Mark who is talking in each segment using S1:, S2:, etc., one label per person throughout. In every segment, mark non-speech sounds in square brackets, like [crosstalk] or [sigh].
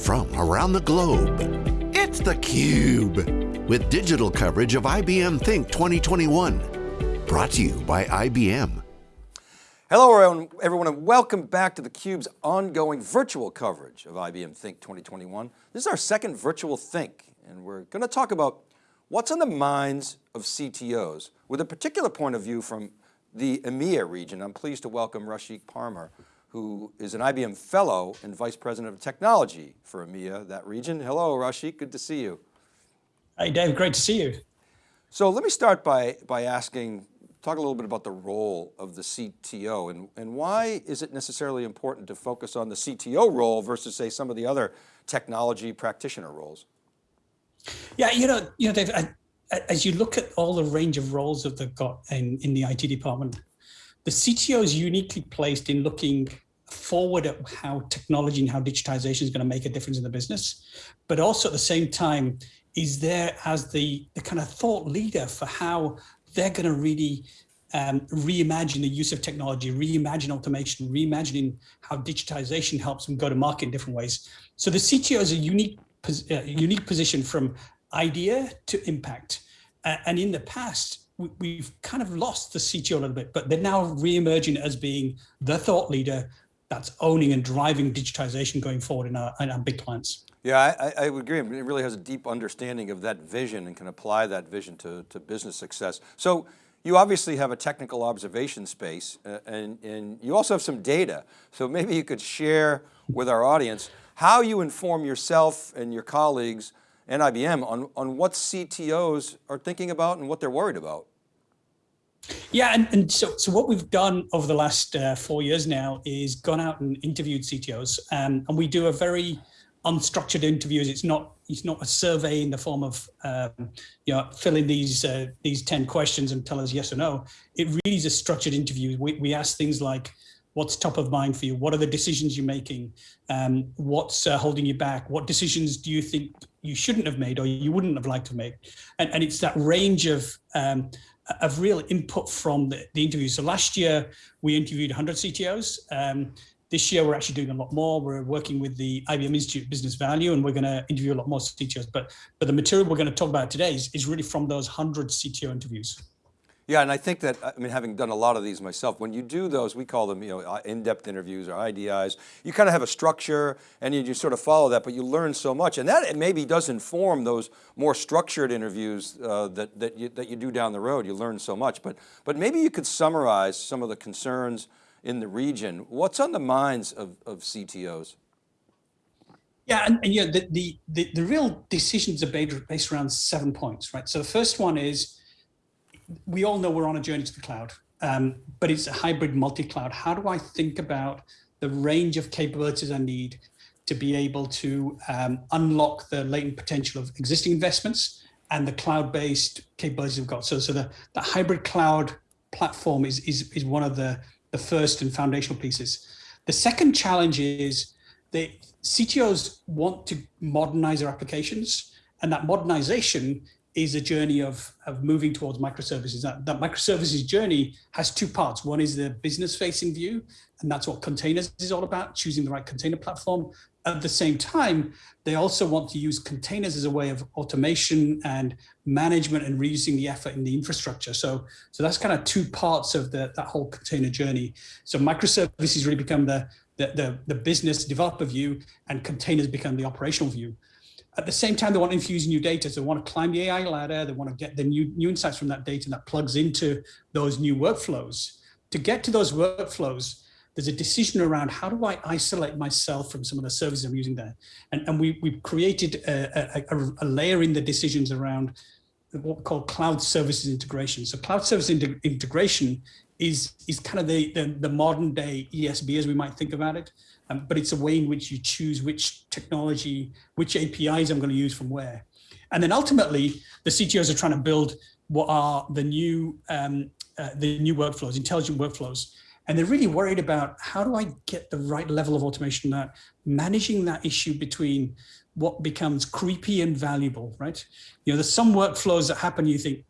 S1: from around the globe. It's theCUBE, with digital coverage of IBM Think 2021. Brought to you by IBM.
S2: Hello everyone and welcome back to theCUBE's ongoing virtual coverage of IBM Think 2021. This is our second virtual Think and we're going to talk about what's on the minds of CTOs with a particular point of view from the EMEA region. I'm pleased to welcome Rashik Parmar, who is an IBM Fellow and Vice President of Technology for EMEA, that region. Hello, Rashik, good to see you.
S3: Hey, Dave, great to see you.
S2: So let me start by, by asking, talk a little bit about the role of the CTO and, and why is it necessarily important to focus on the CTO role versus say some of the other technology practitioner roles?
S3: Yeah, you know, you know, Dave, I, as you look at all the range of roles that they've got in, in the IT department, the CTO is uniquely placed in looking forward at how technology and how digitization is going to make a difference in the business, but also at the same time is there as the, the kind of thought leader for how they're going to really um, reimagine the use of technology, reimagine automation, reimagining how digitization helps them go to market in different ways. So the CTO is a unique, uh, unique position from idea to impact. Uh, and in the past, we, have kind of lost the CTO a little bit, but they're now re-emerging as being the thought leader that's owning and driving digitization going forward in our, in our big clients.
S2: Yeah, I, I, would agree. It really has a deep understanding of that vision and can apply that vision to, to business success. So you obviously have a technical observation space uh, and, and you also have some data. So maybe you could share with our audience how you inform yourself and your colleagues and IBM on, on what CTOs are thinking about and what they're worried about.
S3: Yeah, and, and so, so what we've done over the last uh, four years now is gone out and interviewed CTOs, um, and we do a very unstructured interviews. It's not it's not a survey in the form of um, you know fill in these uh, these ten questions and tell us yes or no. It really is a structured interview. We we ask things like what's top of mind for you? What are the decisions you're making? Um, what's uh, holding you back? What decisions do you think you shouldn't have made or you wouldn't have liked to make? And, and it's that range of um, of real input from the, the interviews. So last year we interviewed 100 CTOs. Um, this year we're actually doing a lot more. We're working with the IBM Institute of Business Value and we're going to interview a lot more CTOs. But, but the material we're going to talk about today is, is really from those 100 CTO interviews.
S2: Yeah, and I think that, I mean, having done a lot of these myself, when you do those, we call them, you know, uh, in-depth interviews or IDIs, you kind of have a structure and you, you sort of follow that, but you learn so much. And that maybe does inform those more structured interviews uh, that, that, you, that you do down the road. You learn so much, but, but maybe you could summarize some of the concerns in the region. What's on the minds of, of CTOs?
S3: Yeah, and, and yeah, the, the, the, the real decisions are based around seven points, right? So the first one is, we all know we're on a journey to the cloud, um, but it's a hybrid multi-cloud. How do I think about the range of capabilities I need to be able to um, unlock the latent potential of existing investments and the cloud-based capabilities we've got. So, so the, the hybrid cloud platform is, is, is one of the, the first and foundational pieces. The second challenge is the CTOs want to modernize their applications and that modernization is a journey of, of moving towards microservices. That, that microservices journey has two parts. One is the business facing view, and that's what containers is all about, choosing the right container platform. At the same time, they also want to use containers as a way of automation and management and reducing the effort in the infrastructure. So, so that's kind of two parts of the, that whole container journey. So microservices really become the, the, the, the business developer view and containers become the operational view. At the same time, they want to infuse new data. So they want to climb the AI ladder. They want to get the new, new insights from that data that plugs into those new workflows. To get to those workflows, there's a decision around how do I isolate myself from some of the services I'm using there. And, and we, we've created a, a, a layer in the decisions around what we call cloud services integration. So cloud service integration is, is kind of the, the, the modern day ESB as we might think about it um, but it's a way in which you choose which technology, which APIs I'm going to use from where. And then ultimately, the CTOs are trying to build what are the new um, uh, the new workflows, intelligent workflows. And they're really worried about how do I get the right level of automation that managing that issue between what becomes creepy and valuable, right? You know, there's some workflows that happen, you think,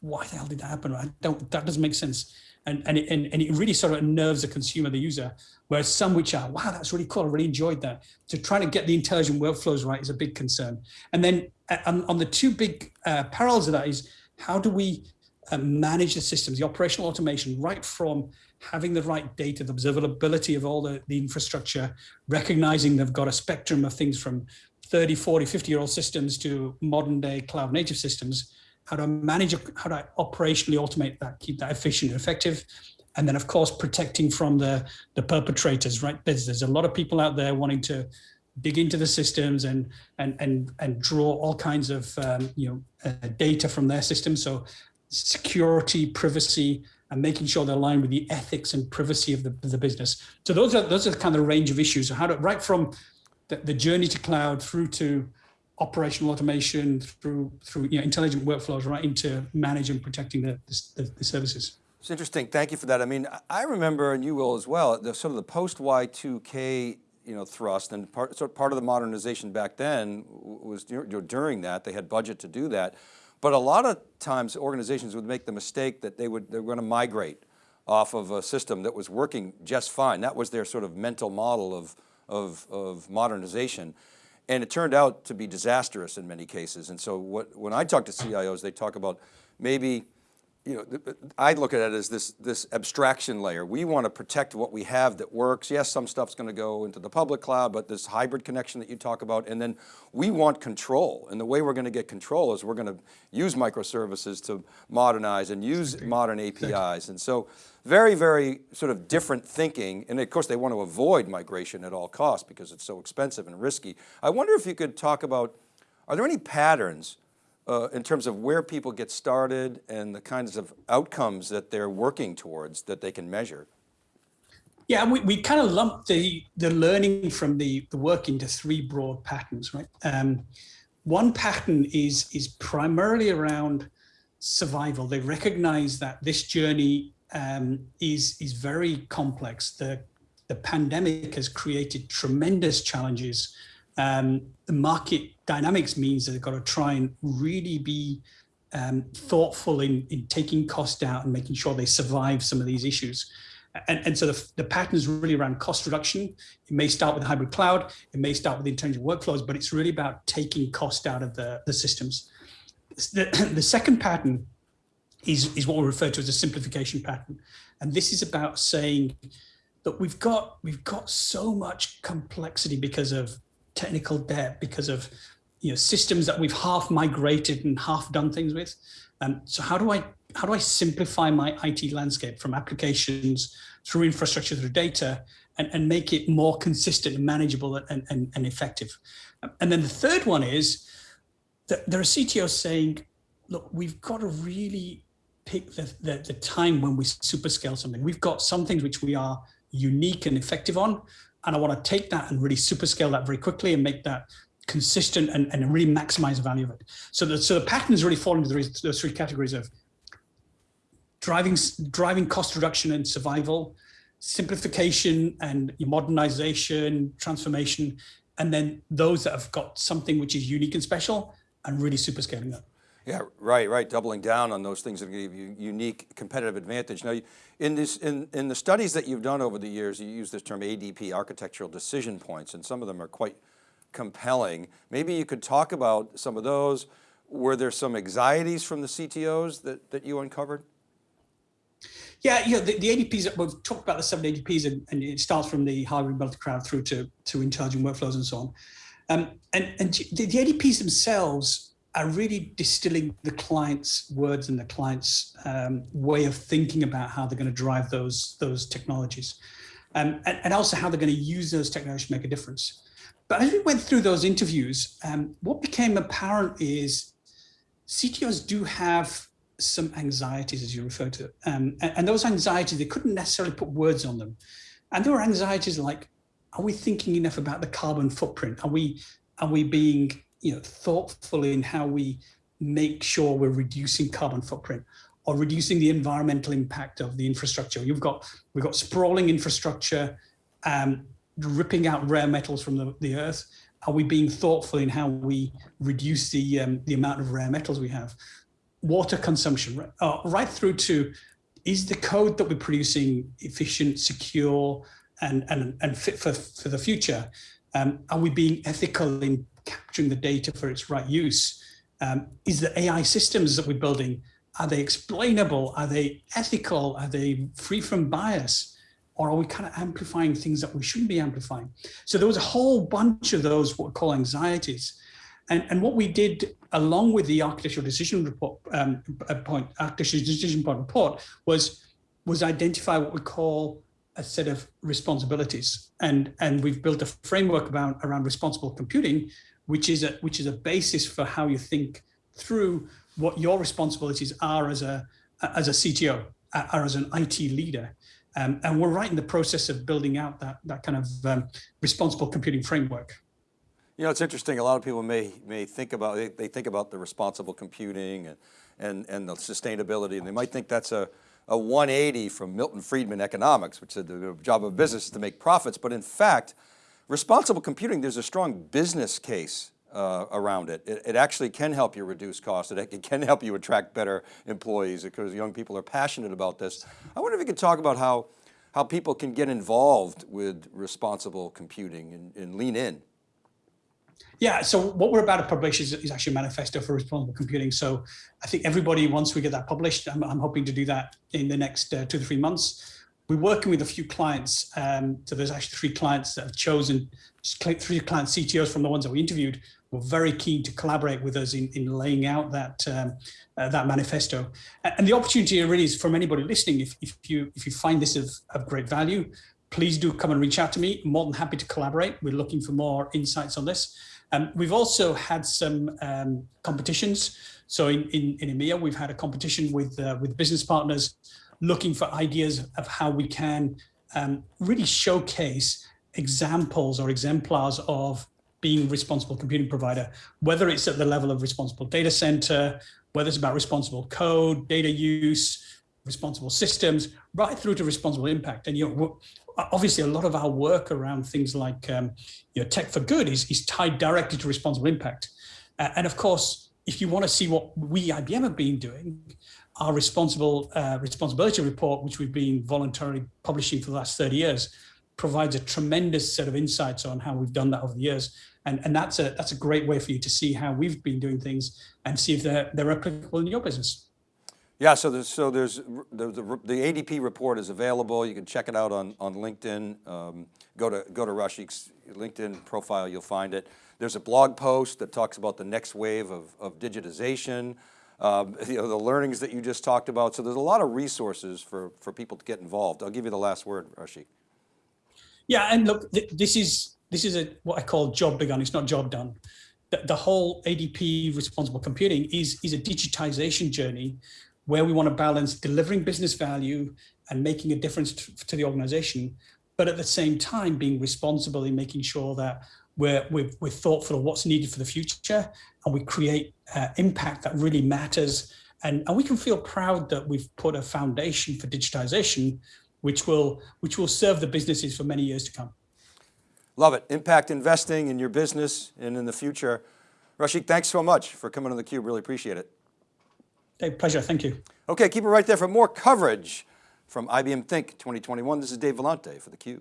S3: why the hell did that happen? I don't, that doesn't make sense. And, and, it, and, and it really sort of nerves the consumer, the user, whereas some which are, wow, that's really cool, I really enjoyed that. To try to get the intelligent workflows right is a big concern. And then uh, on, on the two big uh, parallels of that is, how do we uh, manage the systems, the operational automation, right from having the right data, the observability of all the, the infrastructure, recognizing they've got a spectrum of things from 30, 40, 50 year old systems to modern day cloud native systems, how to manage, how to operationally automate that, keep that efficient and effective. And then of course, protecting from the, the perpetrators, right? There's, there's a lot of people out there wanting to dig into the systems and, and, and, and draw all kinds of, um, you know, uh, data from their systems. So security, privacy, and making sure they're aligned with the ethics and privacy of the, the business. So those are those are kind of the range of issues. How to right from the, the journey to cloud through to operational automation, through through you know, intelligent workflows, right into managing and protecting the, the, the services.
S2: It's interesting. Thank you for that. I mean, I remember, and you will as well, the sort of the post Y2K you know, thrust and part, sort of part of the modernization back then was during that, they had budget to do that. But a lot of times organizations would make the mistake that they would, they were going to migrate off of a system that was working just fine. That was their sort of mental model of, of, of modernization. And it turned out to be disastrous in many cases. And so what, when I talk to CIOs, they talk about maybe you know, I look at it as this, this abstraction layer. We want to protect what we have that works. Yes, some stuff's going to go into the public cloud, but this hybrid connection that you talk about, and then we want control. And the way we're going to get control is we're going to use microservices to modernize and use modern APIs. And so very, very sort of different thinking. And of course they want to avoid migration at all costs because it's so expensive and risky. I wonder if you could talk about, are there any patterns uh, in terms of where people get started and the kinds of outcomes that they're working towards that they can measure?
S3: Yeah, we, we kind of lump the, the learning from the, the work into three broad patterns, right? Um, one pattern is, is primarily around survival. They recognize that this journey um, is, is very complex. The, the pandemic has created tremendous challenges um, the market dynamics means that they've got to try and really be um, thoughtful in, in taking cost out and making sure they survive some of these issues. And, and so the, the pattern is really around cost reduction. It may start with hybrid cloud, it may start with intelligent workflows, but it's really about taking cost out of the, the systems. The, [clears throat] the second pattern is, is what we refer to as a simplification pattern. And this is about saying that we've got, we've got so much complexity because of technical debt because of you know systems that we've half migrated and half done things with. Um, so how do I how do I simplify my IT landscape from applications through infrastructure through data and, and make it more consistent and manageable and, and, and effective? And then the third one is that there are CTOs saying, look, we've got to really pick the, the, the time when we super scale something. We've got some things which we are unique and effective on, and I want to take that and really super scale that very quickly and make that consistent and, and really maximize the value of it. So the, so the patterns really fall into those, three categories of driving, driving cost reduction and survival, simplification and modernization, transformation, and then those that have got something which is unique and special and really super scaling that.
S2: Yeah, right, right. Doubling down on those things that give you unique competitive advantage. Now, in, this, in, in the studies that you've done over the years, you use this term ADP, architectural decision points, and some of them are quite compelling. Maybe you could talk about some of those. Were there some anxieties from the CTOs that, that you uncovered?
S3: Yeah, yeah. The, the ADPs, we've talked about the seven ADPs and, and it starts from the hybrid multi-cloud through to, to intelligent workflows and so on. Um, and and the, the ADPs themselves are really distilling the client's words and the client's um, way of thinking about how they're going to drive those those technologies, um, and, and, also how they're going to use those technologies to make a difference. But as we went through those interviews, um, what became apparent is CTOs do have some anxieties, as you refer to, um, and, and those anxieties they couldn't necessarily put words on them, and there were anxieties like, are we thinking enough about the carbon footprint? Are we are we being you know, thoughtful in how we make sure we're reducing carbon footprint or reducing the environmental impact of the infrastructure. You've got, we've got sprawling infrastructure, um, ripping out rare metals from the, the earth. Are we being thoughtful in how we reduce the, um, the amount of rare metals we have? Water consumption, uh, right through to is the code that we're producing efficient, secure, and, and, and fit for, for the future? Um, are we being ethical in capturing the data for its right use? Um, is the AI systems that we're building, are they explainable? Are they ethical? Are they free from bias? Or are we kind of amplifying things that we shouldn't be amplifying? So there was a whole bunch of those what we call anxieties. And, and what we did along with the architectural decision report um, point, architectural decision point report was, was identify what we call a set of responsibilities. And, and we've built a framework about, around responsible computing, which is, a, which is a basis for how you think through what your responsibilities are as a, as a CTO or as an IT leader. Um, and we're right in the process of building out that, that kind of um, responsible computing framework.
S2: You know, it's interesting. A lot of people may may think about they, they think about the responsible computing and, and and the sustainability, and they might think that's a a 180 from Milton Friedman economics, which said the job of business is to make profits. But in fact, responsible computing, there's a strong business case uh, around it. it. it. actually can help you reduce costs. It, it, can help you attract better employees because young people are passionate about this. I wonder if you could talk about how, how people can get involved with responsible computing and, and lean in.
S3: Yeah, so what we're about to publish is, is, actually a manifesto for responsible computing. So I think everybody, once we get that published, I'm, I'm hoping to do that in the next uh, two to three months we're working with a few clients. Um, so there's actually three clients that have chosen, three client CTOs from the ones that we interviewed were very keen to collaborate with us in, in laying out that um, uh, that manifesto. And the opportunity really is from anybody listening, if, if you if you find this of, of great value, please do come and reach out to me. I'm more than happy to collaborate. We're looking for more insights on this. Um, we've also had some um, competitions. So in, in, in EMEA, we've had a competition with uh, with business partners looking for ideas of how we can um, really showcase examples or exemplars of being responsible computing provider, whether it's at the level of responsible data center, whether it's about responsible code, data use, responsible systems, right through to responsible impact. And you know, obviously a lot of our work around things like um, you know, tech for good is, is tied directly to responsible impact. Uh, and of course, if you want to see what we IBM have been doing, our responsible uh, responsibility report, which we've been voluntarily publishing for the last 30 years, provides a tremendous set of insights on how we've done that over the years. And, and that's a that's a great way for you to see how we've been doing things and see if they're, they're applicable in your business.
S2: Yeah, so there's, so there's the, the, the ADP report is available. You can check it out on, on LinkedIn. Um, go to, go to Rashik's LinkedIn profile, you'll find it. There's a blog post that talks about the next wave of, of digitization um, [laughs] you know, the learnings that you just talked about. So there's a lot of resources for, for people to get involved. I'll give you the last word, Rashik.
S3: Yeah, and look, th this is this is a what I call job begun. It's not job done. The, the whole ADP responsible computing is is a digitization journey where we want to balance delivering business value and making a difference to, the organization, but at the same time being responsible in making sure that we're, we're, we're thoughtful of what's needed for the future and we create uh, impact that really matters. And, and we can feel proud that we've put a foundation for digitization, which will, which will serve the businesses for many years to come.
S2: Love it. Impact investing in your business and in the future. Rashik, thanks so much for coming on theCUBE, really appreciate it.
S3: Hey, pleasure, thank you.
S2: Okay, keep it right there for more coverage from IBM Think 2021. This is Dave Vellante for theCUBE.